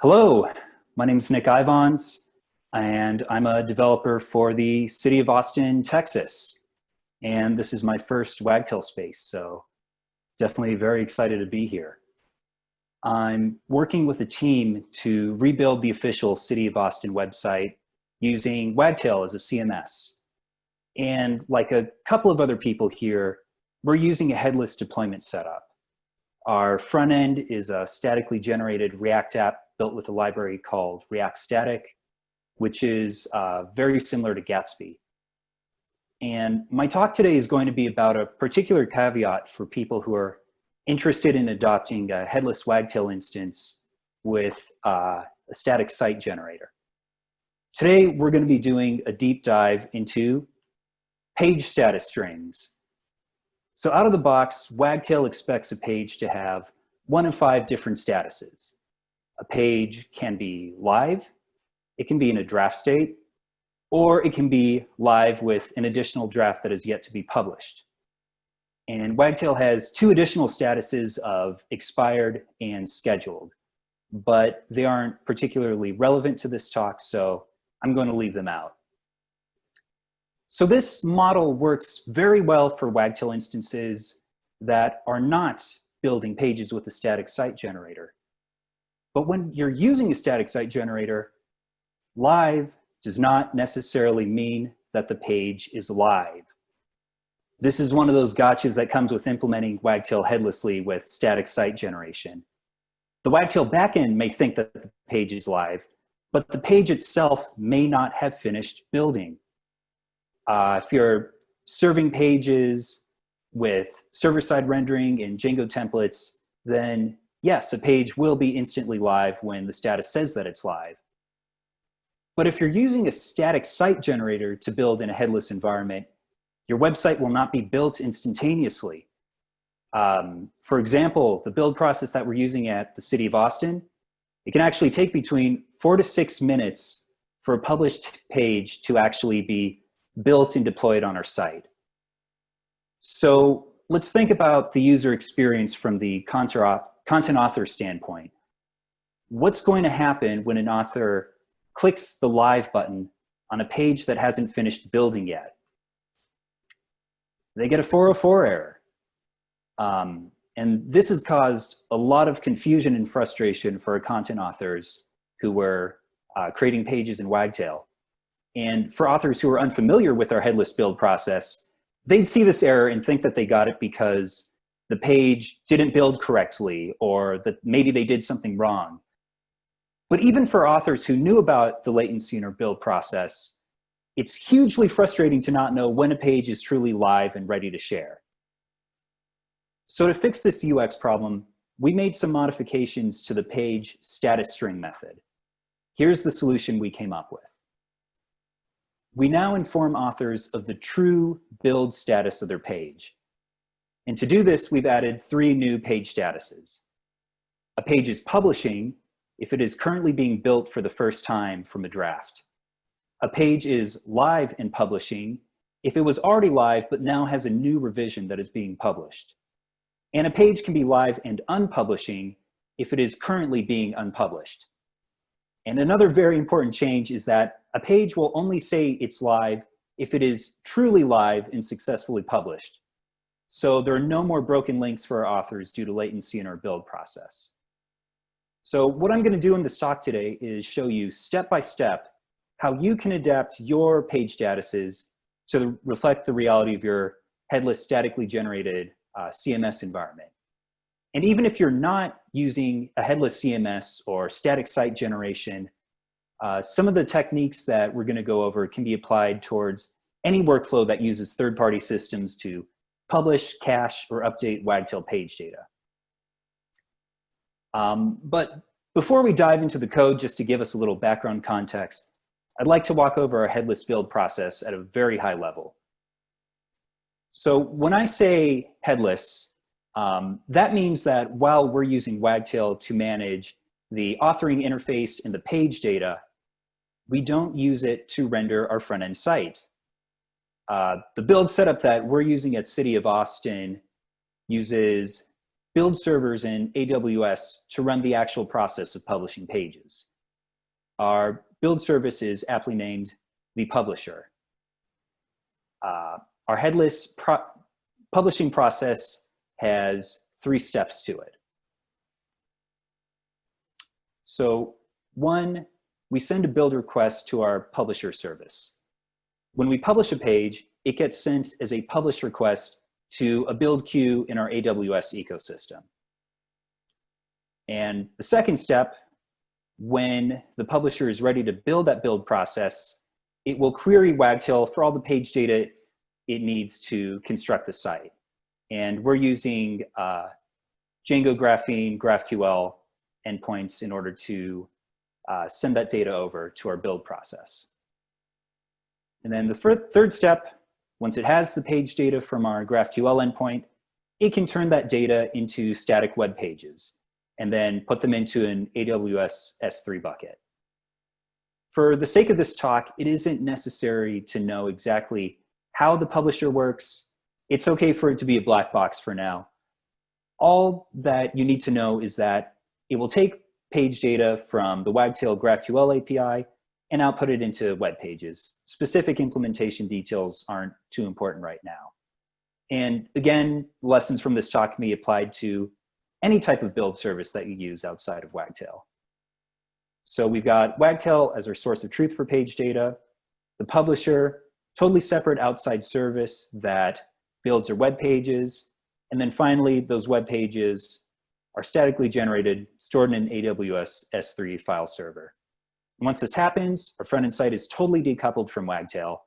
Hello, my name is Nick Ivans, and I'm a developer for the City of Austin, Texas. And this is my first Wagtail space, so definitely very excited to be here. I'm working with a team to rebuild the official City of Austin website using Wagtail as a CMS. And like a couple of other people here, we're using a headless deployment setup. Our front end is a statically generated React app built with a library called React Static, which is uh, very similar to Gatsby. And my talk today is going to be about a particular caveat for people who are interested in adopting a headless Wagtail instance with uh, a static site generator. Today, we're going to be doing a deep dive into page status strings. So out of the box, Wagtail expects a page to have one of five different statuses. A page can be live, it can be in a draft state, or it can be live with an additional draft that is yet to be published. And Wagtail has two additional statuses of expired and scheduled, but they aren't particularly relevant to this talk, so I'm going to leave them out. So this model works very well for Wagtail instances that are not building pages with a static site generator. But when you're using a static site generator, live does not necessarily mean that the page is live. This is one of those gotchas that comes with implementing Wagtail headlessly with static site generation. The Wagtail backend may think that the page is live, but the page itself may not have finished building. Uh, if you're serving pages with server-side rendering and Django templates, then yes, a page will be instantly live when the status says that it's live. But if you're using a static site generator to build in a headless environment, your website will not be built instantaneously. Um, for example, the build process that we're using at the City of Austin, it can actually take between four to six minutes for a published page to actually be built and deployed on our site. So let's think about the user experience from the content author standpoint. What's going to happen when an author clicks the live button on a page that hasn't finished building yet? They get a 404 error. Um, and this has caused a lot of confusion and frustration for content authors who were uh, creating pages in Wagtail. And for authors who are unfamiliar with our headless build process, they'd see this error and think that they got it because the page didn't build correctly or that maybe they did something wrong. But even for authors who knew about the latency in our build process, it's hugely frustrating to not know when a page is truly live and ready to share. So to fix this UX problem, we made some modifications to the page status string method. Here's the solution we came up with. We now inform authors of the true build status of their page. And to do this, we've added three new page statuses. A page is publishing if it is currently being built for the first time from a draft. A page is live and publishing if it was already live but now has a new revision that is being published. And a page can be live and unpublishing if it is currently being unpublished. And another very important change is that a page will only say it's live if it is truly live and successfully published. So there are no more broken links for our authors due to latency in our build process. So what I'm gonna do in this talk today is show you step by step how you can adapt your page statuses to reflect the reality of your headless statically generated uh, CMS environment. And even if you're not using a headless CMS or static site generation, uh, some of the techniques that we're gonna go over can be applied towards any workflow that uses third-party systems to publish, cache, or update Wagtail page data. Um, but before we dive into the code, just to give us a little background context, I'd like to walk over our headless build process at a very high level. So when I say headless, um, that means that while we're using Wagtail to manage the authoring interface and the page data, we don't use it to render our front-end site. Uh, the build setup that we're using at City of Austin uses build servers in AWS to run the actual process of publishing pages. Our build service is aptly named the publisher. Uh, our headless pro publishing process has three steps to it. So one, we send a build request to our publisher service. When we publish a page, it gets sent as a publish request to a build queue in our AWS ecosystem. And the second step, when the publisher is ready to build that build process, it will query Wagtail for all the page data it needs to construct the site. And we're using uh, Django Graphene, GraphQL endpoints in order to uh, send that data over to our build process. And then the third step, once it has the page data from our GraphQL endpoint, it can turn that data into static web pages and then put them into an AWS S3 bucket. For the sake of this talk, it isn't necessary to know exactly how the publisher works. It's okay for it to be a black box for now. All that you need to know is that it will take page data from the Wagtail GraphQL API and output it into web pages. Specific implementation details aren't too important right now. And again, lessons from this talk can be applied to any type of build service that you use outside of Wagtail. So we've got Wagtail as our source of truth for page data, the publisher, totally separate outside service that builds our web pages. And then finally, those web pages are statically generated, stored in an AWS S3 file server. Once this happens, our front-end site is totally decoupled from Wagtail.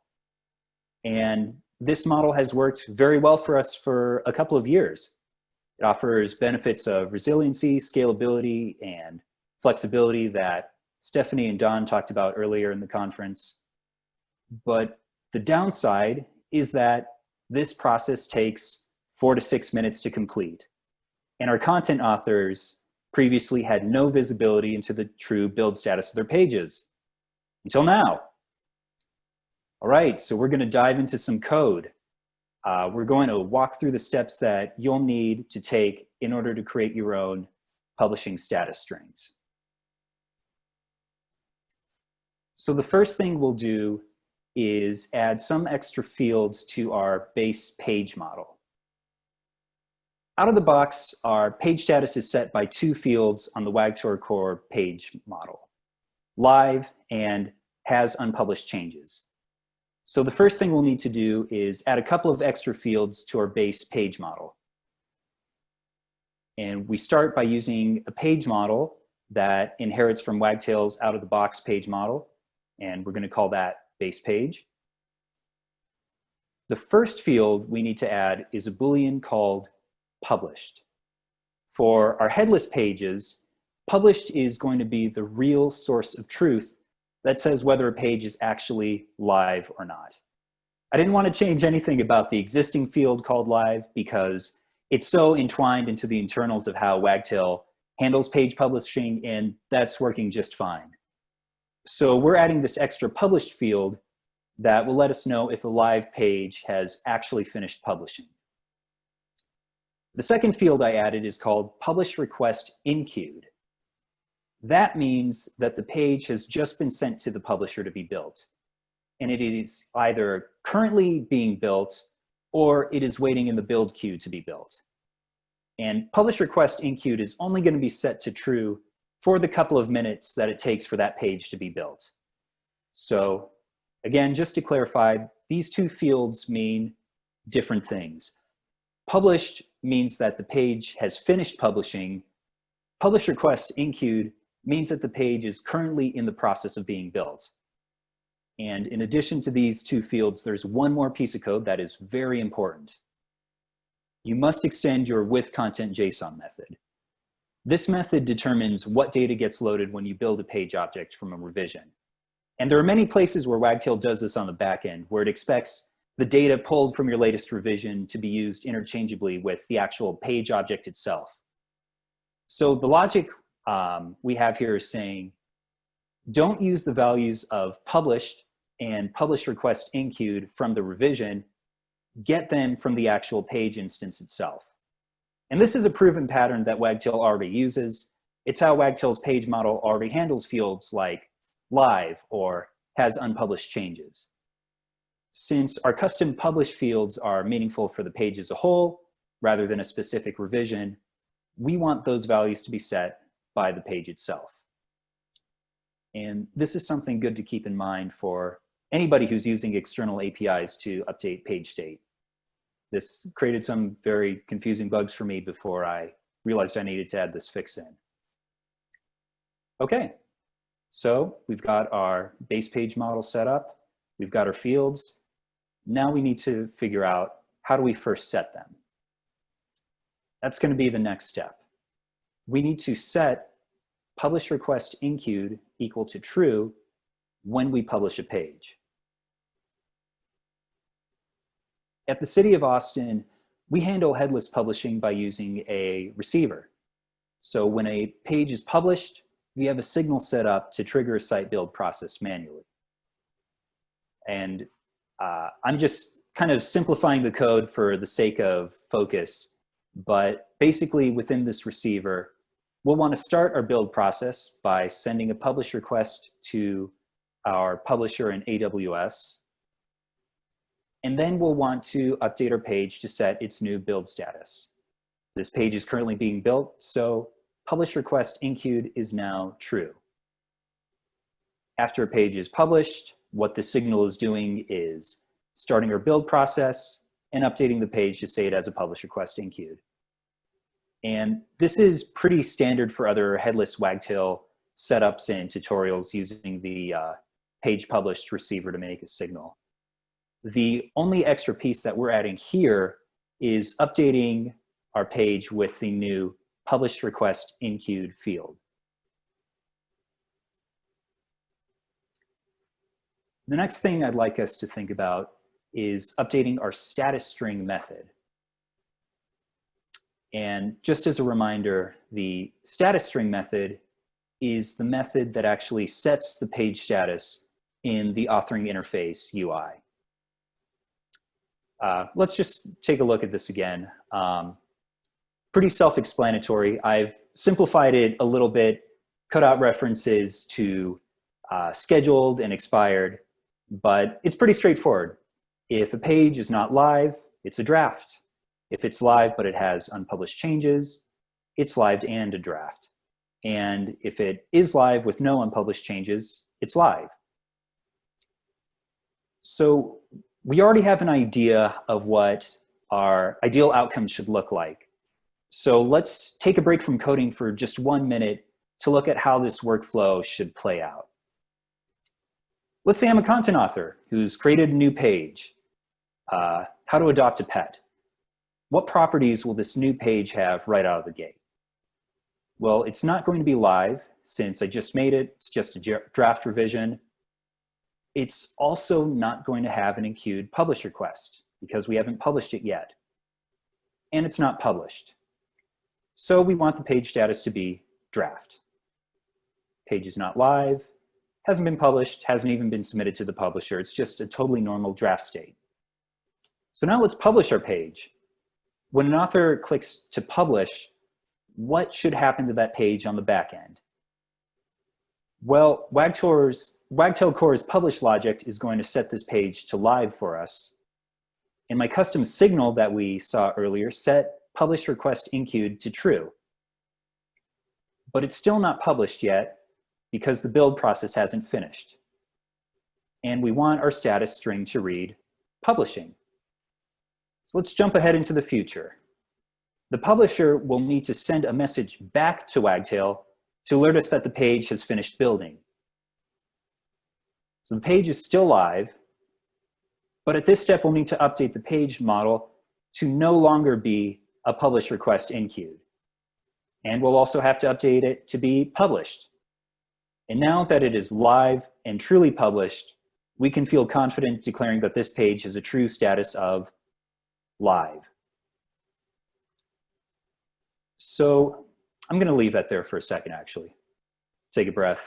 And this model has worked very well for us for a couple of years. It offers benefits of resiliency, scalability, and flexibility that Stephanie and Don talked about earlier in the conference. But the downside is that this process takes four to six minutes to complete. And our content authors previously had no visibility into the true build status of their pages until now. All right, so we're gonna dive into some code. Uh, we're going to walk through the steps that you'll need to take in order to create your own publishing status strings. So the first thing we'll do is add some extra fields to our base page model. Out of the box, our page status is set by two fields on the Wagtail core page model, live and has unpublished changes. So the first thing we'll need to do is add a couple of extra fields to our base page model. And we start by using a page model that inherits from Wagtail's out of the box page model. And we're gonna call that base page. The first field we need to add is a Boolean called published. For our headless pages, published is going to be the real source of truth that says whether a page is actually live or not. I didn't want to change anything about the existing field called live because it's so entwined into the internals of how Wagtail handles page publishing and that's working just fine. So we're adding this extra published field that will let us know if a live page has actually finished publishing. The second field I added is called publish request enqueued. That means that the page has just been sent to the publisher to be built. And it is either currently being built or it is waiting in the build queue to be built. And publish request enqueued is only going to be set to true for the couple of minutes that it takes for that page to be built. So again, just to clarify, these two fields mean different things. Published means that the page has finished publishing. Publish request enqueued means that the page is currently in the process of being built. And in addition to these two fields, there's one more piece of code that is very important. You must extend your with content JSON method. This method determines what data gets loaded when you build a page object from a revision. And there are many places where Wagtail does this on the back end, where it expects the data pulled from your latest revision to be used interchangeably with the actual page object itself. So the logic um, we have here is saying, don't use the values of published and publish request queued from the revision, get them from the actual page instance itself. And this is a proven pattern that Wagtail already uses. It's how Wagtail's page model already handles fields like live or has unpublished changes. Since our custom publish fields are meaningful for the page as a whole, rather than a specific revision, we want those values to be set by the page itself. And this is something good to keep in mind for anybody who's using external APIs to update page state. This created some very confusing bugs for me before I realized I needed to add this fix in. Okay, so we've got our base page model set up. We've got our fields. Now we need to figure out how do we first set them? That's gonna be the next step. We need to set publish request enqueued equal to true when we publish a page. At the City of Austin, we handle headless publishing by using a receiver. So when a page is published, we have a signal set up to trigger a site build process manually. And uh, I'm just kind of simplifying the code for the sake of focus, but basically within this receiver, we'll want to start our build process by sending a publish request to our publisher in AWS. And then we'll want to update our page to set its new build status. This page is currently being built, so publish request enqueued is now true. After a page is published, what the signal is doing is starting our build process and updating the page to say it as a publish request in enqueued. And this is pretty standard for other headless wagtail setups and tutorials using the uh, page published receiver to make a signal. The only extra piece that we're adding here is updating our page with the new published request in enqueued field. The next thing I'd like us to think about is updating our status string method. And just as a reminder, the status string method is the method that actually sets the page status in the authoring interface UI. Uh, let's just take a look at this again. Um, pretty self-explanatory. I've simplified it a little bit, cut out references to uh, scheduled and expired, but it's pretty straightforward. If a page is not live, it's a draft. If it's live but it has unpublished changes, it's live and a draft. And if it is live with no unpublished changes, it's live. So we already have an idea of what our ideal outcome should look like. So let's take a break from coding for just one minute to look at how this workflow should play out. Let's say I'm a content author who's created a new page, uh, how to adopt a pet. What properties will this new page have right out of the gate? Well, it's not going to be live since I just made it. It's just a draft revision. It's also not going to have an enqueued publish request because we haven't published it yet. And it's not published. So we want the page status to be draft. Page is not live, hasn't been published, hasn't even been submitted to the publisher. It's just a totally normal draft state. So now let's publish our page when an author clicks to publish, what should happen to that page on the back end? Well, Wagtail Core's publish logic is going to set this page to live for us. And my custom signal that we saw earlier set publish request enqueued to true. But it's still not published yet because the build process hasn't finished. And we want our status string to read publishing. So let's jump ahead into the future. The publisher will need to send a message back to Wagtail to alert us that the page has finished building. So the page is still live, but at this step, we'll need to update the page model to no longer be a publish request in enqueued. And we'll also have to update it to be published. And now that it is live and truly published, we can feel confident declaring that this page has a true status of live. So I'm gonna leave that there for a second, actually. Take a breath,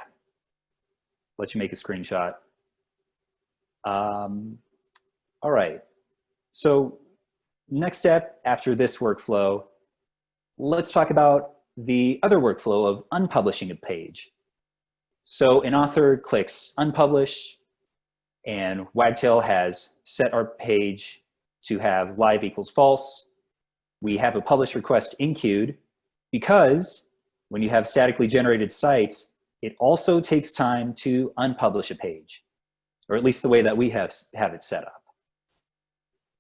let you make a screenshot. Um, all right, so next step after this workflow let's talk about the other workflow of unpublishing a page. So an author clicks unpublish and Wagtail has set our page to have live equals false. We have a publish request enqueued because when you have statically generated sites, it also takes time to unpublish a page, or at least the way that we have, have it set up.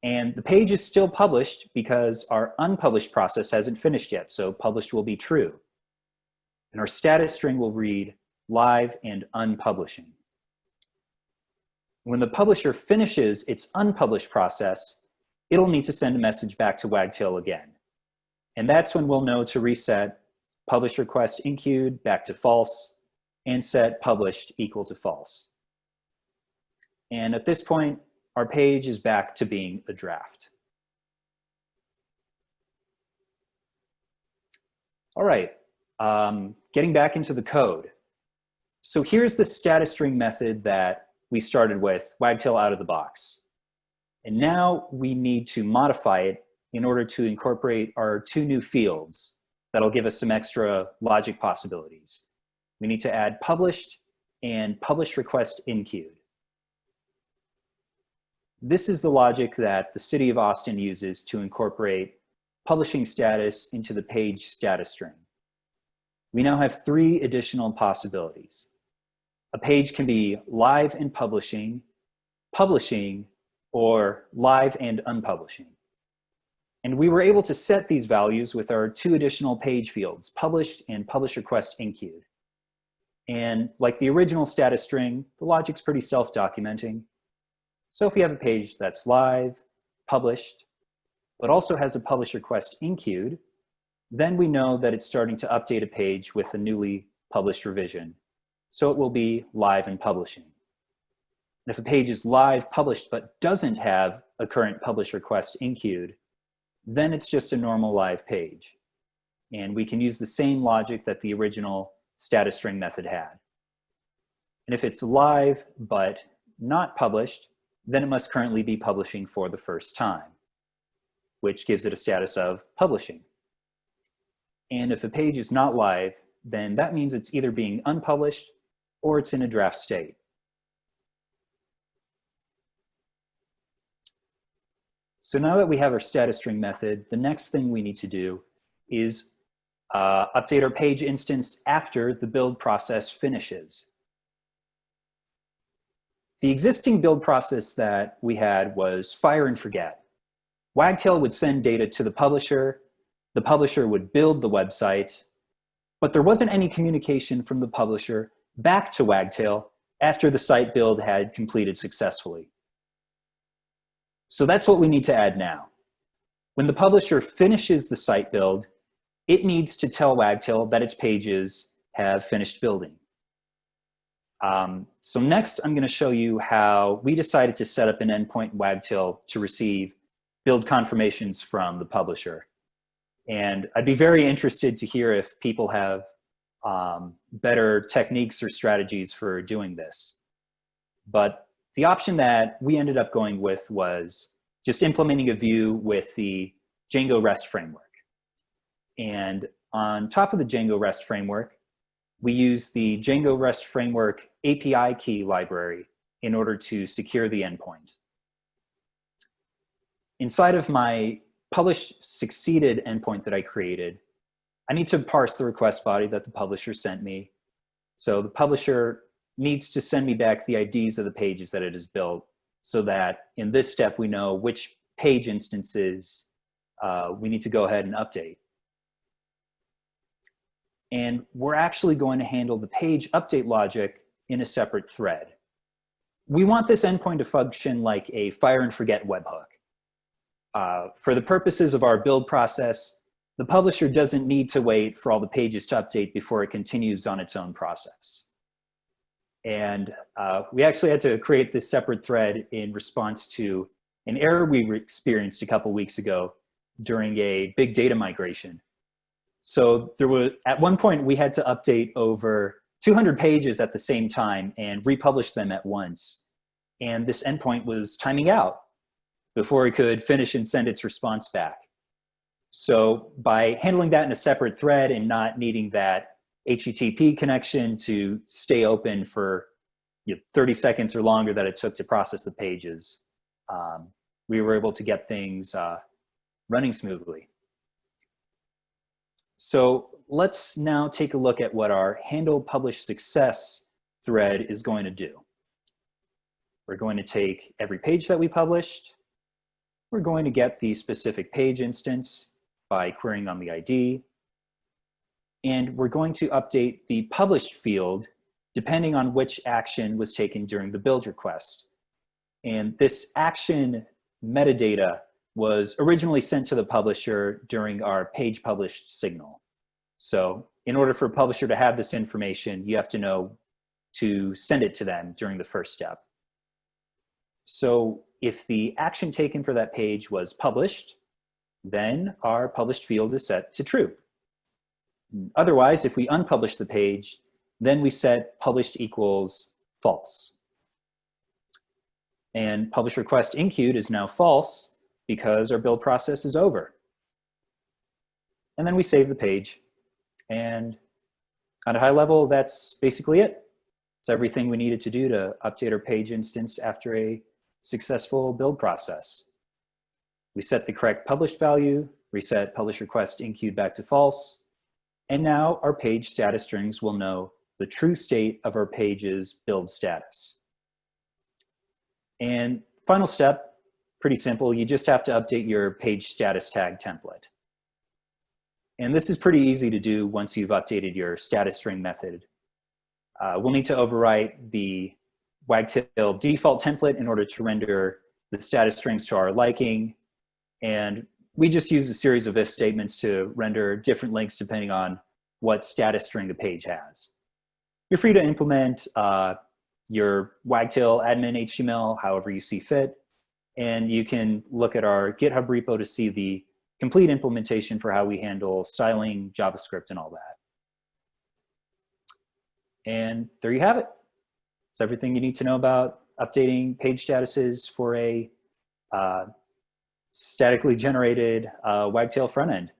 And the page is still published because our unpublished process hasn't finished yet, so published will be true. And our status string will read live and unpublishing. When the publisher finishes its unpublished process, it'll need to send a message back to Wagtail again. And that's when we'll know to reset publish request enqueued back to false and set published equal to false. And at this point, our page is back to being a draft. All right, um, getting back into the code. So here's the status string method that we started with, wagtail out of the box. And now we need to modify it in order to incorporate our two new fields that'll give us some extra logic possibilities. We need to add published and publish request enqueued. This is the logic that the city of Austin uses to incorporate publishing status into the page status string. We now have three additional possibilities. A page can be live and publishing, publishing, or live and unpublishing. And we were able to set these values with our two additional page fields, published and publish request enqueued. And like the original status string, the logic's pretty self-documenting. So if we have a page that's live, published, but also has a publish request enqueued, then we know that it's starting to update a page with a newly published revision. So it will be live and publishing. And if a page is live published but doesn't have a current publish request enqueued, then it's just a normal live page. And we can use the same logic that the original status string method had. And if it's live but not published, then it must currently be publishing for the first time, which gives it a status of publishing. And if a page is not live, then that means it's either being unpublished or it's in a draft state. So now that we have our status string method, the next thing we need to do is uh, update our page instance after the build process finishes. The existing build process that we had was fire and forget. Wagtail would send data to the publisher, the publisher would build the website, but there wasn't any communication from the publisher back to Wagtail after the site build had completed successfully. So that's what we need to add now. When the publisher finishes the site build, it needs to tell Wagtail that its pages have finished building. Um, so next, I'm going to show you how we decided to set up an endpoint in Wagtail to receive build confirmations from the publisher. And I'd be very interested to hear if people have um, better techniques or strategies for doing this. But the option that we ended up going with was just implementing a view with the Django REST framework. And on top of the Django REST framework, we use the Django REST Framework API key library in order to secure the endpoint. Inside of my published succeeded endpoint that I created, I need to parse the request body that the publisher sent me. So the publisher needs to send me back the IDs of the pages that it has built so that in this step we know which page instances uh, we need to go ahead and update and we're actually going to handle the page update logic in a separate thread. We want this endpoint to function like a fire and forget webhook. Uh, for the purposes of our build process, the publisher doesn't need to wait for all the pages to update before it continues on its own process. And uh, we actually had to create this separate thread in response to an error we experienced a couple weeks ago during a big data migration so there was, at one point we had to update over 200 pages at the same time and republish them at once. And this endpoint was timing out before it could finish and send its response back. So by handling that in a separate thread and not needing that HTTP connection to stay open for you know, 30 seconds or longer that it took to process the pages, um, we were able to get things uh, running smoothly. So let's now take a look at what our handle publish success thread is going to do. We're going to take every page that we published. We're going to get the specific page instance by querying on the ID. And we're going to update the published field depending on which action was taken during the build request. And this action metadata was originally sent to the publisher during our page published signal. So in order for a publisher to have this information, you have to know to send it to them during the first step. So if the action taken for that page was published, then our published field is set to true. Otherwise, if we unpublish the page, then we set published equals false. And publish request in enqueued is now false because our build process is over. And then we save the page. And at a high level, that's basically it. It's everything we needed to do to update our page instance after a successful build process. We set the correct published value, reset publish request enqueued back to false, and now our page status strings will know the true state of our page's build status. And final step, pretty simple, you just have to update your page status tag template. And this is pretty easy to do once you've updated your status string method. Uh, we'll need to overwrite the Wagtail default template in order to render the status strings to our liking. And we just use a series of if statements to render different links depending on what status string the page has. You're free to implement uh, your Wagtail admin HTML however you see fit. And you can look at our GitHub repo to see the complete implementation for how we handle styling, JavaScript, and all that. And there you have it. It's everything you need to know about updating page statuses for a uh, statically generated uh, Wagtail front end.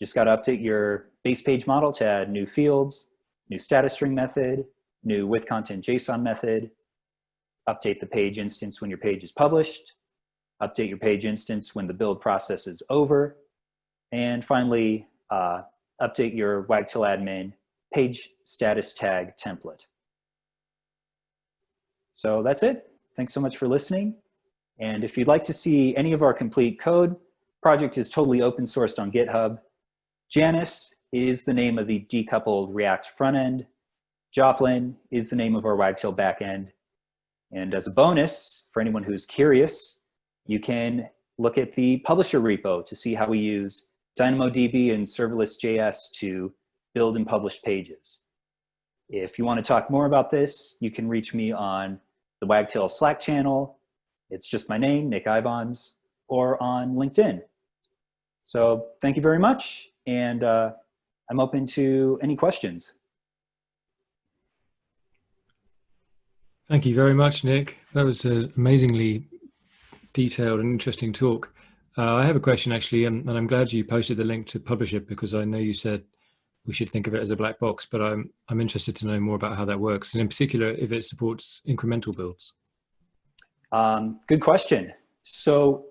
Just got to update your base page model to add new fields, new status string method, new with content JSON method, update the page instance when your page is published, update your page instance when the build process is over, and finally, uh, update your Wagtail admin page status tag template. So that's it. Thanks so much for listening. And if you'd like to see any of our complete code, project is totally open sourced on GitHub. Janus is the name of the decoupled React front end. Joplin is the name of our Wagtail backend. And as a bonus, for anyone who's curious, you can look at the publisher repo to see how we use DynamoDB and serverless.js to build and publish pages. If you want to talk more about this, you can reach me on the Wagtail Slack channel. It's just my name, Nick Ivans, or on LinkedIn. So thank you very much, and uh, I'm open to any questions. Thank you very much, Nick. That was an amazingly detailed and interesting talk. Uh, I have a question actually, and, and, I'm glad you posted the link to Publisher because I know you said we should think of it as a black box, but I'm, I'm interested to know more about how that works, and in particular, if it supports incremental builds. Um, good question. So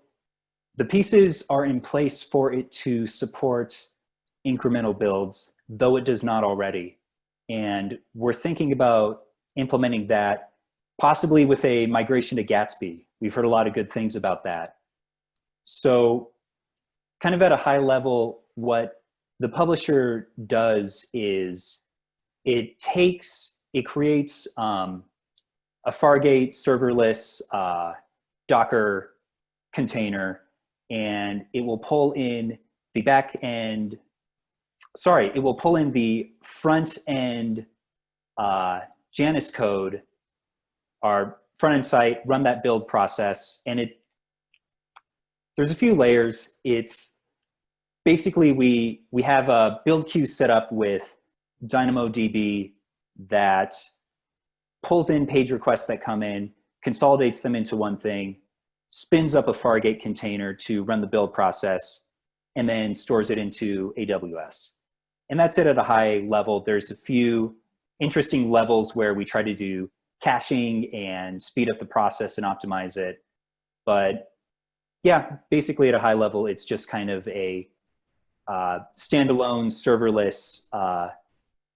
the pieces are in place for it to support incremental builds, though it does not already. And we're thinking about implementing that possibly with a migration to Gatsby. We've heard a lot of good things about that. So kind of at a high level, what the publisher does is it takes, it creates um, a Fargate serverless uh, Docker container and it will pull in the back end, sorry, it will pull in the front end uh, Janus code, our front end site, run that build process, and it, there's a few layers. It's basically we, we have a build queue set up with DynamoDB that pulls in page requests that come in, consolidates them into one thing, spins up a Fargate container to run the build process, and then stores it into AWS. And that's it at a high level. There's a few interesting levels where we try to do caching and speed up the process and optimize it. But yeah, basically at a high level, it's just kind of a uh, standalone serverless uh,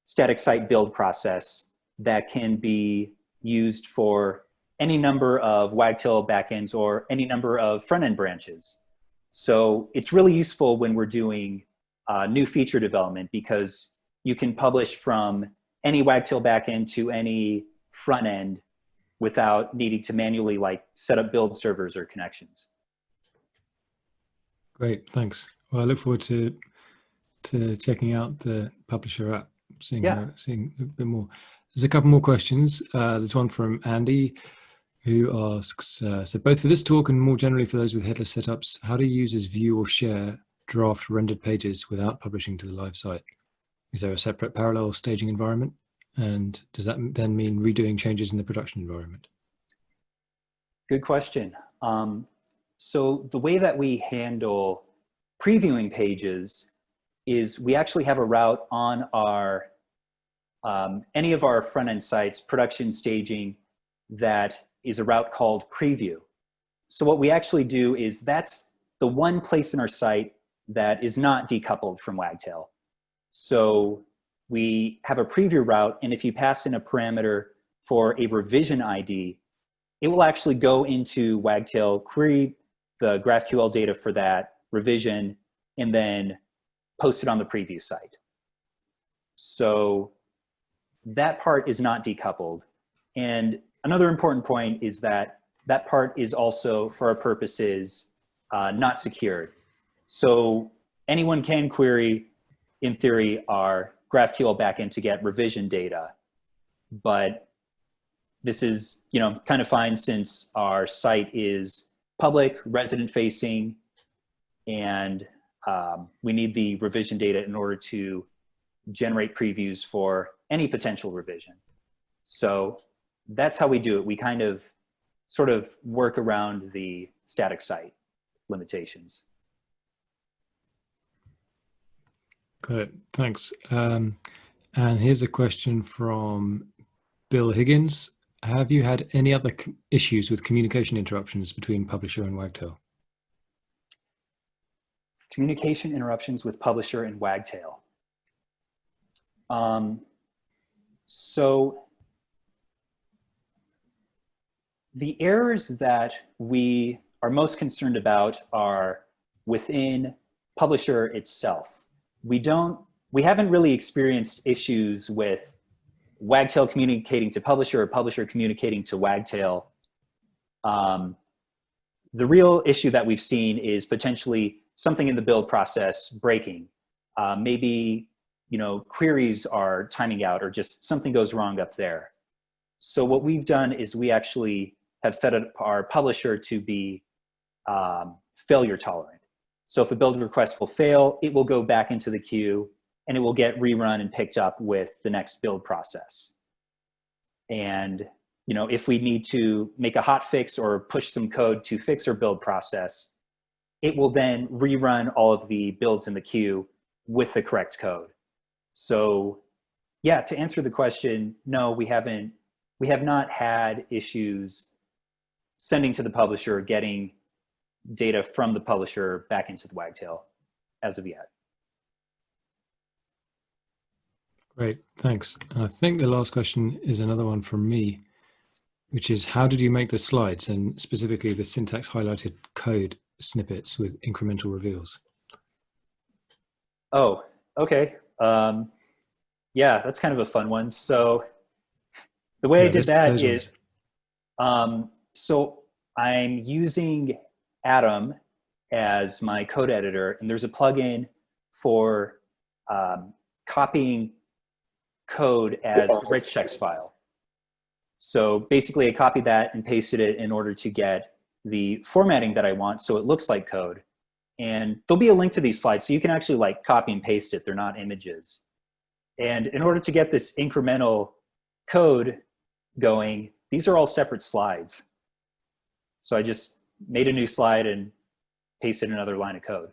static site build process that can be used for any number of Wagtail backends or any number of front-end branches. So it's really useful when we're doing uh, new feature development because you can publish from any Wagtail backend to any front end without needing to manually like set up build servers or connections. Great, thanks. Well, I look forward to to checking out the publisher app, seeing Yeah. uh, seeing a bit more. There's a couple more questions. Uh, there's one from Andy who asks, uh, so both for this talk and more generally for those with headless setups, how do users view or share draft rendered pages without publishing to the live site? Is there a separate parallel staging environment? And does that then mean redoing changes in the production environment? Good question. Um, so the way that we handle previewing pages is we actually have a route on our um, any of our front end sites, production staging, that is a route called preview. So what we actually do is that's the one place in our site that is not decoupled from Wagtail. So we have a preview route, and if you pass in a parameter for a revision ID, it will actually go into Wagtail, query the GraphQL data for that revision, and then post it on the preview site. So that part is not decoupled. And another important point is that that part is also, for our purposes, uh, not secured. So anyone can query, in theory, our GraphQL backend to get revision data. But this is, you know, kind of fine since our site is public, resident facing, and um, we need the revision data in order to generate previews for any potential revision. So that's how we do it. We kind of sort of work around the static site limitations. Got it. Thanks. Um, and here's a question from Bill Higgins. Have you had any other issues with communication interruptions between publisher and Wagtail? Communication interruptions with publisher and Wagtail. Um, so the errors that we are most concerned about are within publisher itself. We don't, we haven't really experienced issues with Wagtail communicating to publisher or publisher communicating to Wagtail. Um, the real issue that we've seen is potentially something in the build process breaking. Uh, maybe you know queries are timing out or just something goes wrong up there. So what we've done is we actually have set up our publisher to be um, failure tolerant. So if a build request will fail, it will go back into the queue and it will get rerun and picked up with the next build process. And you know, if we need to make a hot fix or push some code to fix our build process, it will then rerun all of the builds in the queue with the correct code. So yeah, to answer the question, no, we haven't, we have not had issues sending to the publisher, getting data from the publisher back into the Wagtail as of yet. Great, thanks. I think the last question is another one from me, which is how did you make the slides and specifically the syntax highlighted code snippets with incremental reveals? Oh, okay. Um, yeah, that's kind of a fun one. So the way Yeah, I did this- that those um, so I'm using Atom as my code editor, and there's a plugin for um, copying code as rich text file. So basically I copied that and pasted it in order to get the formatting that I want so it looks like code. And there'll be a link to these slides so you can actually like copy and paste it. They're not images. And in order to get this incremental code going, these are all separate slides. So I just made a new slide and pasted another line of code.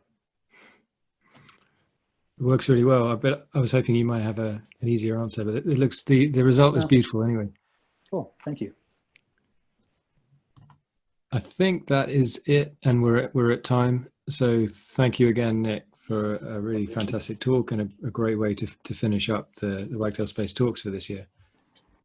It works really well. I bet I was hoping you might have a, an easier answer, but it, it looks the the result is beautiful anyway. Cool, thank you. I think that is it, and we're at, we're at time. So thank you again, Nick, for a really fantastic talk and a, a great way to to finish up the the Wagtail Space talks for this year.